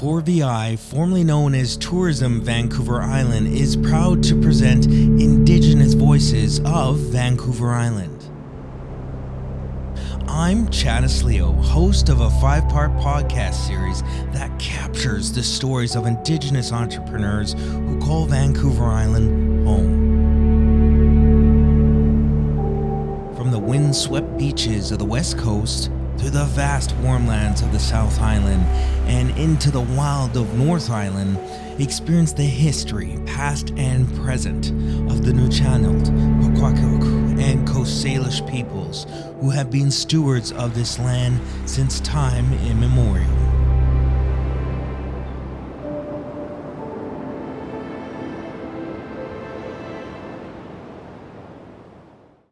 4VI, formerly known as Tourism Vancouver Island, is proud to present Indigenous Voices of Vancouver Island. I'm Chadis Leo, host of a five part podcast series that captures the stories of Indigenous entrepreneurs who call Vancouver Island home. From the windswept beaches of the West Coast to the vast warmlands of the South Island and into the wild of North Island, experience the history, past and present, of the Nuu-chah-nulth, and Coast Salish peoples who have been stewards of this land since time immemorial.